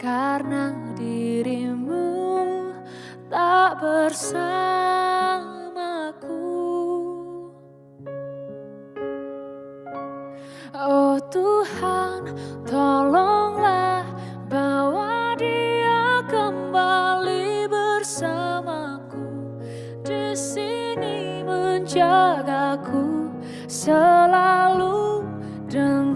Karena dirimu tak bersamaku. Oh Tuhan tolonglah bawa dia kembali bersamaku. Di sini menjagaku selalu dengarlah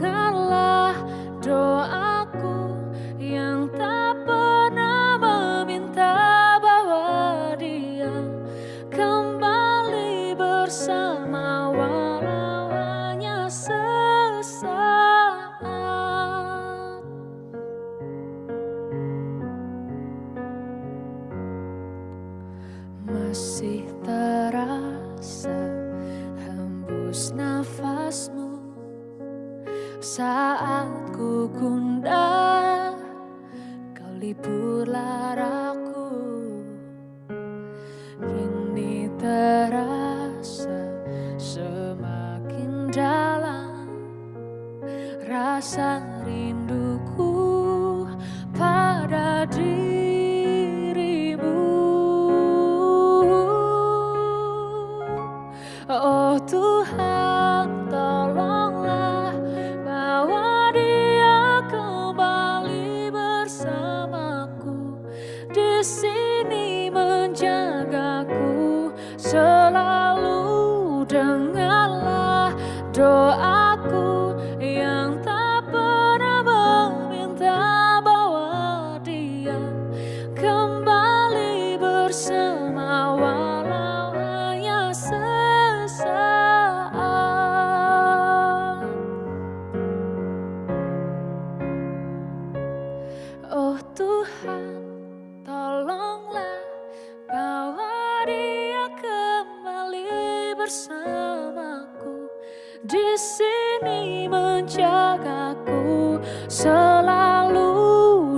masih terasa hembus nafasmu. Saat ku gundah kau liburlah aku kini terasa semakin dalam rasa rinduku pada dirimu Oh Tuhan tolonglah bawa dia kembali bersamaku. Di sini menjagaku selalu dengarlah doaku di sini menjagaku. Selalu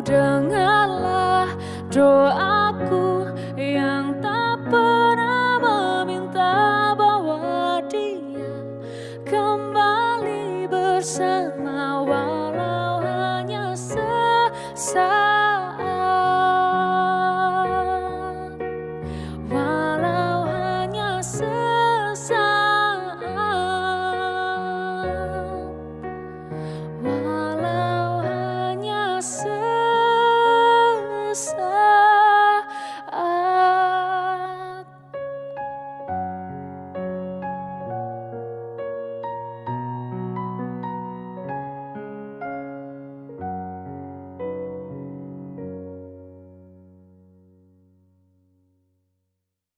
dengarlah doaku yang tak pernah meminta bawa dia kembali bersama